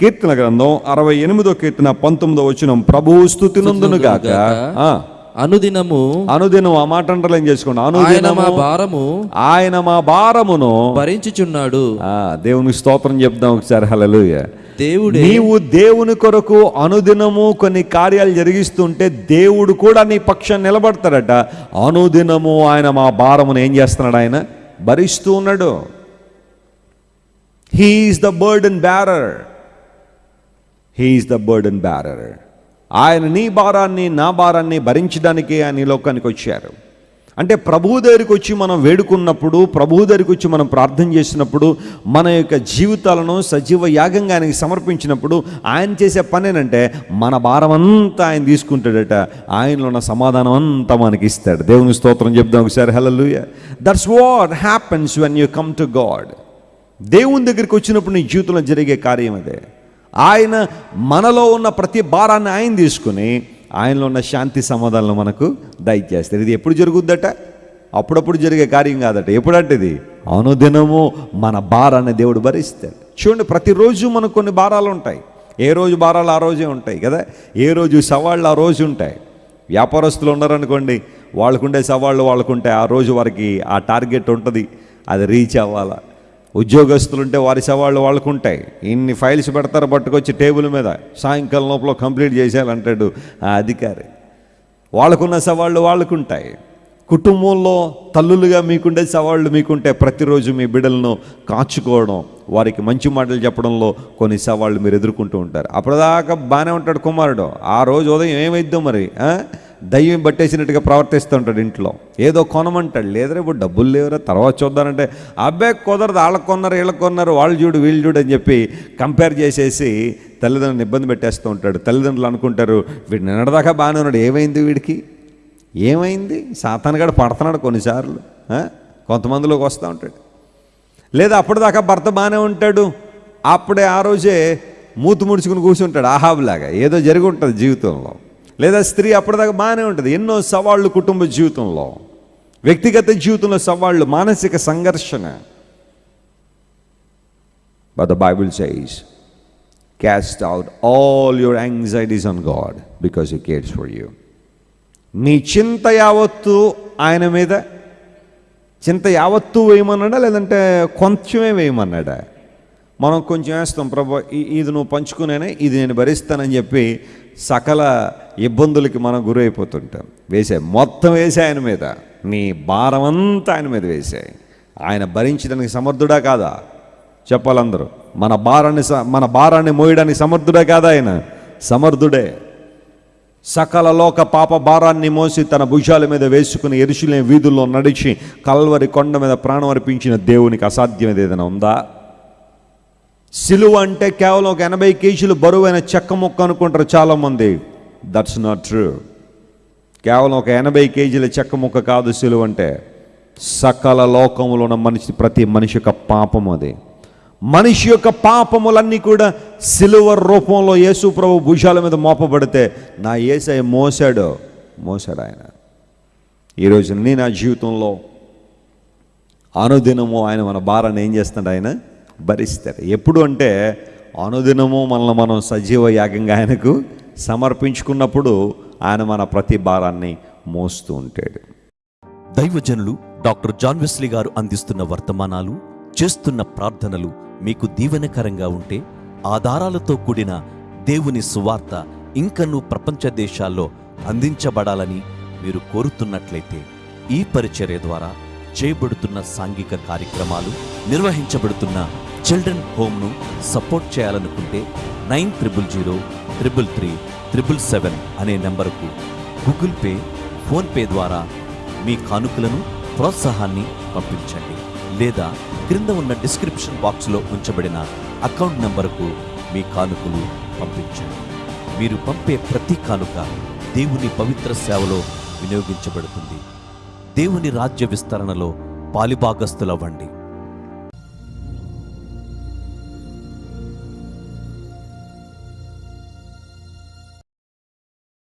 కీర్తన గ్రంథం అరవై ఎనిమిదో కీర్తన పంతొమ్మిదో వచ్చిన ప్రభువు స్థుతి నందును గాక ఆ, అనుదినము అనుదినం ఆ మాట అంటలేం చేసుకోండి? ఆయన అనుదినము మా భారము ఆయన మా భారమును భరించుచున్నాడు. ఆ, దేవునికి స్తోత్రం చెప్దాం ఒకసారి. హల్లెలూయా. దేవుడే నీవు దేవుని కొరకు అనుదినము కొన్ని కార్యాలు జరిగిస్తుంటే దేవుడు కూడా నీ పక్షం నిలబడతాడట. అనుదినము ఆయన మా భారమును ఏం చేస్తున్నాడు ఆయన? భరిస్తూ ఉన్నాడు. He's the burden bearer he's the burden bearer ఆయన నీ భారాన్ని నా భారాన్ని భరించడానికి ఆయన లోకానికి వచ్చారు. అంటే ప్రభువు దగ్గరికి వచ్చి మనం వేడుకున్నప్పుడు ప్రభువు దగ్గరికి వచ్చి మనం ప్రార్థన చేసినప్పుడు మన యొక్క జీవితాలను సజీవ యాగంగా ఆయనకి సమర్పించినప్పుడు ఆయన చేసే పని మన భారం అంతా ఆయన తీసుకుంటాడట. ఆయనలో ఉన్న సమాధానం అంతా మనకి ఇస్తాడు. దేవుని స్తోత్రం చెప్దాం ఒకసారి. Hallelujah that's what happens when you come to God దేవుని దగ్గరికి వచ్చినప్పుడు నీ జీవితంలో జరిగే కార్యం అదే. ఆయన మనలో ఉన్న ప్రతి భారాన్ని ఆయన తీసుకుని ఆయనలో ఉన్న శాంతి సమాధానం మనకు దయచేస్తారు. ఇది ఎప్పుడు జరుగుద్దట? అప్పుడప్పుడు జరిగే కార్యం కాదట. ఎప్పుడంటే ఇది అనుదినము మన భారాన్ని దేవుడు భరిస్తాడు. చూడండి ప్రతిరోజు మనకు కొన్ని భారాలు ఉంటాయి. ఏ రోజు భారాలు ఆ రోజే ఉంటాయి కదా? ఏ రోజు సవాళ్ళు ఆ రోజు ఉంటాయి. వ్యాపారస్తులు ఉన్నారనుకోండి వాళ్ళకుండే సవాళ్ళు వాళ్ళకుంటాయి. ఆ రోజు వారికి ఆ టార్గెట్ ఉంటుంది. అది రీచ్ అవ్వాలా? ఉద్యోగస్తులు ఉంటే వారి సవాళ్ళు వాళ్ళకు ఉంటాయి ఇన్ని ఫైల్స్ పెడతారు పట్టుకొచ్చి టేబుల్ మీద. సాయంకాలం లోపల కంప్లీట్ చేసేయాలంటాడు ఆ అధికారి. వాళ్ళకున్న సవాళ్ళు వాళ్ళకుంటాయి. కుటుంబంలో తల్లులుగా మీకుండే సవాళ్ళు మీకుంటే ప్రతిరోజు మీ బిడ్డలను కాచుకోవడం వారికి మంచి మాటలు చెప్పడంలో కొన్ని సవాళ్ళు మీరు ఎదుర్కొంటూ ఉంటారు. అప్పటిదాకా బాగానే ఉంటాడు కుమారుడు. ఆ రోజు ఉదయం ఏమైద్దో మరి దయ్యం పట్టేసినట్టుగా ప్రవర్తిస్తుంటాడు ఇంట్లో. ఏదో కొనమంటాడు. లేదరే ఇప్పుడు డబ్బులు లేవురా తర్వాత చూద్దానంటే అబ్బాయి కుదరదు వాళ్ళ కొన్నారు వీళ్ళకి కొన్నారు వాళ్ళు చూడు వీళ్ళు చూడు అని చెప్పి కంపేర్ చేసేసి తల్లిదండ్రులను ఇబ్బంది పెట్టేస్తూ ఉంటాడు. తల్లిదండ్రులు అనుకుంటారు వీడు నిన్నటిదాకా బాగానే ఉన్నాడు ఏమైంది వీడికి? ఏమైంది? సాతానగాడు పడుతున్నాడు కొన్నిసార్లు కొంతమందిలోకి వస్తూ ఉంటాడు. లేదా అప్పటిదాకా భర్త బాగానే ఉంటాడు అప్పుడే ఆ రోజే మూతు ముడుచుకుని కూర్చుంటాడు ఆహాబులాగా. ఏదో జరిగి ఉంటుంది జీవితంలో. లేదా స్త్రీ అప్పటిదాకా బాగానే ఉంటుంది. ఎన్నో సవాళ్ళు కుటుంబ జీవితంలో. వ్యక్తిగత జీవితంలో సవాళ్ళు మానసిక సంఘర్షణ. But the Bible says cast out all your anxieties on God because you cares for you నీ చింత యావత్తు ఆయన మీద చింత యావత్తు వేయమన్నాడా? లేదంటే కొంచెమే వేయమన్నాడా? మనం కొంచెం వేస్తాం ప్రభా ఈ- ఇది నువ్వు పంచుకునేనే ఇది నేను భరిస్తానని చెప్పి సకల ఇబ్బందులకి మనం గురైపోతుంటాం. వేసే మొత్తం వేసే ఆయన మీద. నీ భారం అంతా ఆయన మీద వేసాయి ఆయన భరించడానికి సమర్థుడా కాదా? చెప్పాలందరూ. మన భారాన్ని స- మన భారాన్ని మోయడానికి సమర్థుడే కాదా ఆయన? సమర్థుడే. సకల లోక పాప భారాన్ని మోసి తన భుజాల మీద వేసుకుని ఎరుషులే వీధుల్లో నడిచి కల్వరి కొండ మీద ప్రాణం అర్పించిన దేవునికి అసాధ్యం ఏదైనా ఉందా? సిలువ అంటే కేవలం ఒక ఎనభై కేజీలు బరువైన చెక్క ముక్క అనుకుంటారు చాలామంది. దట్స్ నాట్ ట్రూ కేవలం ఒక ఎనభై కేజీల చెక్క ముక్క కాదు సిలువ అంటే. సకల లోకములో ఉన్న మనిషి ప్రతి మనిషి యొక్క పాపం అది. మనిషి యొక్క పాపములన్నీ కూడా సిలువ రూపంలో యేసు ప్రభు భుజాల మీద మోపబడితే నా ఏసై మోసాడు. మోసాడు ఆయన. ఈరోజు నీ నా జీవితంలో అనుదినము ఆయన మన భారాన్ని ఏం చేస్తాడు ఆయన? భరిస్తారు. ఎప్పుడు అంటే అనుదినము మనల్ని మనం సజీవ యాగంగా ఆయనకు సమర్పించుకున్నప్పుడు ఆయన మన ప్రతి భారాన్ని మోస్తూ ఉంటాడు. దైవజనులు డాక్టర్ జాన్ వెస్లీ గారు అందిస్తున్న వర్తమానాలు చేస్తున్న ప్రార్థనలు మీకు దీవెనకరంగా ఉంటే ఆధారాలతో కూడిన దేవుని సువార్త ఇంకనూ ప్రపంచ దేశాల్లో అందించబడాలని మీరు కోరుతున్నట్లయితే ఈ పరిచర్య ద్వారా చేయబడుతున్న సాంఘిక కార్యక్రమాలు నిర్వహించబడుతున్న చిల్డ్రన్ హోమ్ను సపోర్ట్ చేయాలనుకుంటే nine triple zero triple three triple seven అనే నెంబరుకు గూగుల్ పే ఫోన్పే ద్వారా మీ కానుకలను ప్రోత్సాహాన్ని పంపించండి లేదా క్రింద ఉన్న డిస్క్రిప్షన్ బాక్స్లో ఉంచబడిన అకౌంట్ నెంబరుకు మీ కానుకలు పంపించండి. మీరు పంపే ప్రతి కానుక దేవుని పవిత్ర సేవలో వినియోగించబడుతుంది. దేవుని రాజ్య విస్తరణలో పాలిభాగస్తులవ్వండి